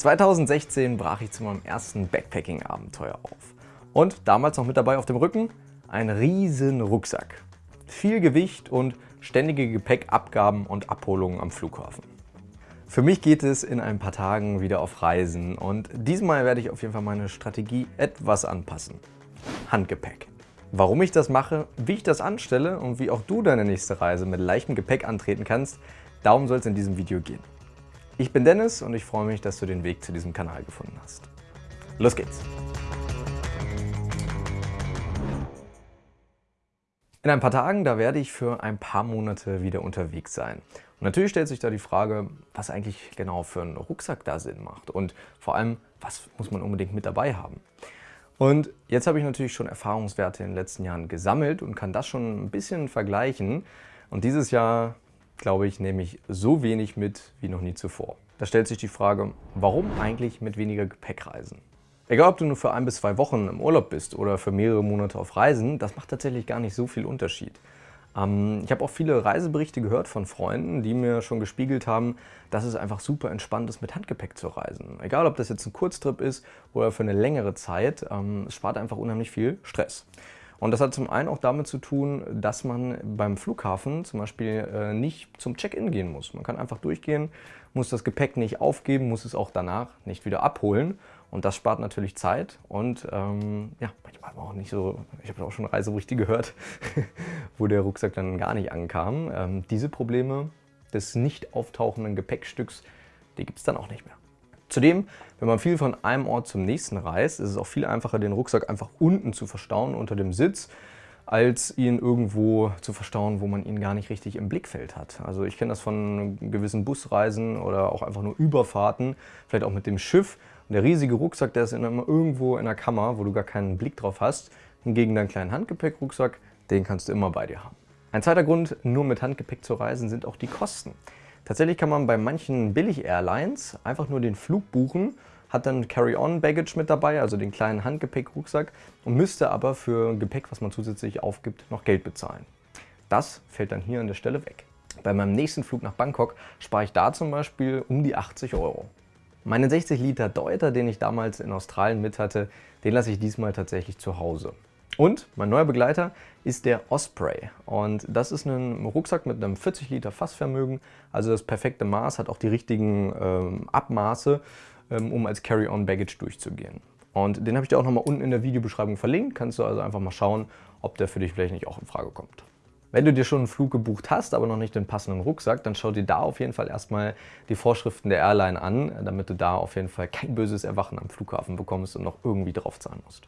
2016 brach ich zu meinem ersten Backpacking-Abenteuer auf. Und damals noch mit dabei auf dem Rücken ein riesen Rucksack. Viel Gewicht und ständige Gepäckabgaben und Abholungen am Flughafen. Für mich geht es in ein paar Tagen wieder auf Reisen und diesmal werde ich auf jeden Fall meine Strategie etwas anpassen. Handgepäck. Warum ich das mache, wie ich das anstelle und wie auch du deine nächste Reise mit leichtem Gepäck antreten kannst, darum soll es in diesem Video gehen. Ich bin Dennis und ich freue mich, dass du den Weg zu diesem Kanal gefunden hast. Los geht's! In ein paar Tagen, da werde ich für ein paar Monate wieder unterwegs sein. Und natürlich stellt sich da die Frage, was eigentlich genau für ein Rucksack da Sinn macht und vor allem, was muss man unbedingt mit dabei haben. Und jetzt habe ich natürlich schon Erfahrungswerte in den letzten Jahren gesammelt und kann das schon ein bisschen vergleichen. Und dieses Jahr glaube ich, nehme ich so wenig mit wie noch nie zuvor. Da stellt sich die Frage, warum eigentlich mit weniger Gepäck reisen? Egal, ob du nur für ein bis zwei Wochen im Urlaub bist oder für mehrere Monate auf Reisen, das macht tatsächlich gar nicht so viel Unterschied. Ähm, ich habe auch viele Reiseberichte gehört von Freunden, die mir schon gespiegelt haben, dass es einfach super entspannt ist, mit Handgepäck zu reisen. Egal, ob das jetzt ein Kurztrip ist oder für eine längere Zeit, ähm, es spart einfach unheimlich viel Stress. Und das hat zum einen auch damit zu tun, dass man beim Flughafen zum Beispiel äh, nicht zum Check-in gehen muss. Man kann einfach durchgehen, muss das Gepäck nicht aufgeben, muss es auch danach nicht wieder abholen. Und das spart natürlich Zeit und ähm, ja, manchmal auch nicht so, ich habe auch schon Reiseberichte gehört, wo der Rucksack dann gar nicht ankam. Ähm, diese Probleme des nicht auftauchenden Gepäckstücks, die gibt es dann auch nicht mehr. Zudem, wenn man viel von einem Ort zum nächsten reist, ist es auch viel einfacher, den Rucksack einfach unten zu verstauen unter dem Sitz, als ihn irgendwo zu verstauen, wo man ihn gar nicht richtig im Blickfeld hat. Also ich kenne das von gewissen Busreisen oder auch einfach nur Überfahrten, vielleicht auch mit dem Schiff. Und der riesige Rucksack, der ist immer irgendwo in der Kammer, wo du gar keinen Blick drauf hast. Hingegen deinen kleinen Handgepäckrucksack, den kannst du immer bei dir haben. Ein zweiter Grund, nur mit Handgepäck zu reisen, sind auch die Kosten. Tatsächlich kann man bei manchen Billig-Airlines einfach nur den Flug buchen, hat dann Carry-on-Baggage mit dabei, also den kleinen Handgepäck-Rucksack und müsste aber für Gepäck, was man zusätzlich aufgibt, noch Geld bezahlen. Das fällt dann hier an der Stelle weg. Bei meinem nächsten Flug nach Bangkok spare ich da zum Beispiel um die 80 Euro. Meinen 60 Liter Deuter, den ich damals in Australien mit hatte, den lasse ich diesmal tatsächlich zu Hause. Und mein neuer Begleiter ist der Osprey. Und das ist ein Rucksack mit einem 40 Liter Fassvermögen, also das perfekte Maß, hat auch die richtigen ähm, Abmaße, ähm, um als Carry-on-Baggage durchzugehen. Und den habe ich dir auch nochmal unten in der Videobeschreibung verlinkt. Kannst du also einfach mal schauen, ob der für dich vielleicht nicht auch in Frage kommt. Wenn du dir schon einen Flug gebucht hast, aber noch nicht den passenden Rucksack, dann schau dir da auf jeden Fall erstmal die Vorschriften der Airline an, damit du da auf jeden Fall kein böses Erwachen am Flughafen bekommst und noch irgendwie draufzahlen musst.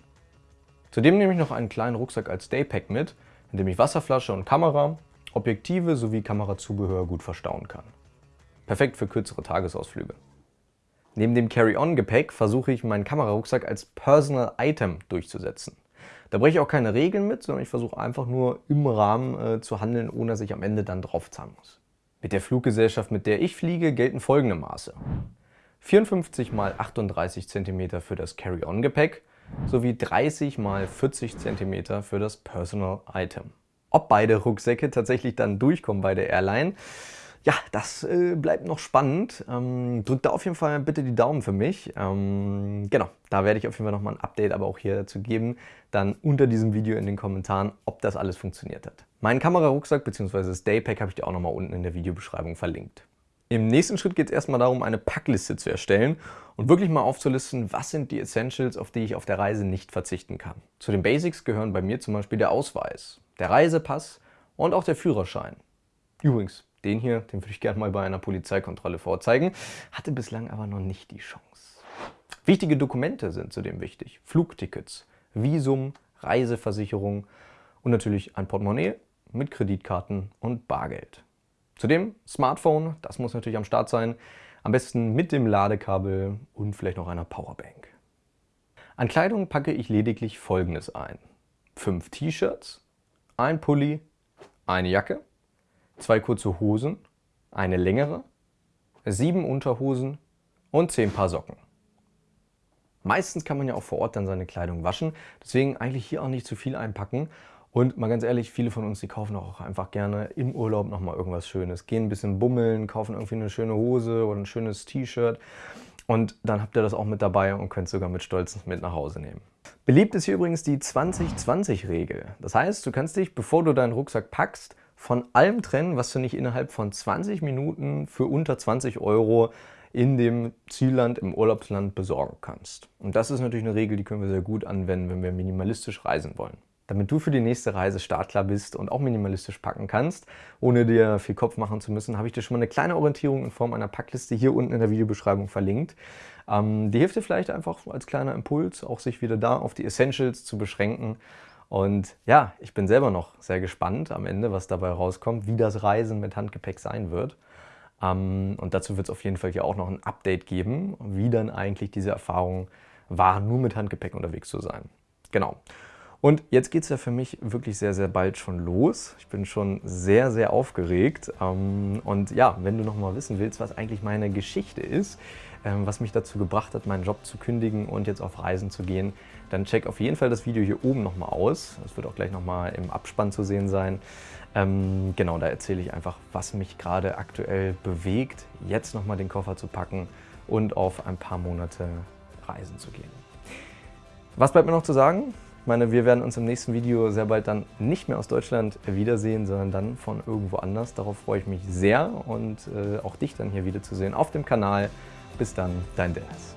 Zudem nehme ich noch einen kleinen Rucksack als Daypack mit, in dem ich Wasserflasche und Kamera, Objektive sowie Kamerazubehör gut verstauen kann. Perfekt für kürzere Tagesausflüge. Neben dem Carry-On-Gepäck versuche ich meinen Kamerarucksack als Personal Item durchzusetzen. Da breche ich auch keine Regeln mit, sondern ich versuche einfach nur im Rahmen äh, zu handeln, ohne dass ich am Ende dann draufzahlen muss. Mit der Fluggesellschaft, mit der ich fliege, gelten folgende Maße. 54 x 38 cm für das Carry-On-Gepäck sowie 30 x 40 cm für das Personal Item. Ob beide Rucksäcke tatsächlich dann durchkommen bei der Airline, ja, das äh, bleibt noch spannend. Ähm, drückt da auf jeden Fall bitte die Daumen für mich. Ähm, genau, da werde ich auf jeden Fall nochmal ein Update aber auch hier dazu geben. Dann unter diesem Video in den Kommentaren, ob das alles funktioniert hat. Meinen Kamerarucksack bzw. das Daypack habe ich dir auch nochmal unten in der Videobeschreibung verlinkt. Im nächsten Schritt geht es erstmal darum, eine Packliste zu erstellen und wirklich mal aufzulisten, was sind die Essentials, auf die ich auf der Reise nicht verzichten kann. Zu den Basics gehören bei mir zum Beispiel der Ausweis, der Reisepass und auch der Führerschein. Übrigens, den hier, den würde ich gerne mal bei einer Polizeikontrolle vorzeigen, hatte bislang aber noch nicht die Chance. Wichtige Dokumente sind zudem wichtig. Flugtickets, Visum, Reiseversicherung und natürlich ein Portemonnaie mit Kreditkarten und Bargeld. Zudem Smartphone, das muss natürlich am Start sein. Am besten mit dem Ladekabel und vielleicht noch einer Powerbank. An Kleidung packe ich lediglich folgendes ein. Fünf T-Shirts, ein Pulli, eine Jacke, zwei kurze Hosen, eine längere, sieben Unterhosen und zehn Paar Socken. Meistens kann man ja auch vor Ort dann seine Kleidung waschen, deswegen eigentlich hier auch nicht zu viel einpacken und mal ganz ehrlich, viele von uns, die kaufen auch einfach gerne im Urlaub nochmal irgendwas Schönes. Gehen ein bisschen bummeln, kaufen irgendwie eine schöne Hose oder ein schönes T-Shirt. Und dann habt ihr das auch mit dabei und könnt sogar mit Stolz mit nach Hause nehmen. Beliebt ist hier übrigens die 20-20-Regel. Das heißt, du kannst dich, bevor du deinen Rucksack packst, von allem trennen, was du nicht innerhalb von 20 Minuten für unter 20 Euro in dem Zielland, im Urlaubsland besorgen kannst. Und das ist natürlich eine Regel, die können wir sehr gut anwenden, wenn wir minimalistisch reisen wollen. Damit du für die nächste Reise startklar bist und auch minimalistisch packen kannst, ohne dir viel Kopf machen zu müssen, habe ich dir schon mal eine kleine Orientierung in Form einer Packliste hier unten in der Videobeschreibung verlinkt. Ähm, die hilft dir vielleicht einfach als kleiner Impuls, auch sich wieder da auf die Essentials zu beschränken. Und ja, ich bin selber noch sehr gespannt am Ende, was dabei rauskommt, wie das Reisen mit Handgepäck sein wird. Ähm, und dazu wird es auf jeden Fall hier auch noch ein Update geben, wie dann eigentlich diese Erfahrung war, nur mit Handgepäck unterwegs zu sein. Genau. Und jetzt geht es ja für mich wirklich sehr, sehr bald schon los. Ich bin schon sehr, sehr aufgeregt. Ähm, und ja, wenn du noch mal wissen willst, was eigentlich meine Geschichte ist, ähm, was mich dazu gebracht hat, meinen Job zu kündigen und jetzt auf Reisen zu gehen, dann check auf jeden Fall das Video hier oben noch mal aus. Das wird auch gleich noch mal im Abspann zu sehen sein. Ähm, genau, da erzähle ich einfach, was mich gerade aktuell bewegt, jetzt noch mal den Koffer zu packen und auf ein paar Monate reisen zu gehen. Was bleibt mir noch zu sagen? Ich meine, wir werden uns im nächsten Video sehr bald dann nicht mehr aus Deutschland wiedersehen, sondern dann von irgendwo anders. Darauf freue ich mich sehr und äh, auch dich dann hier wiederzusehen auf dem Kanal. Bis dann, dein Dennis.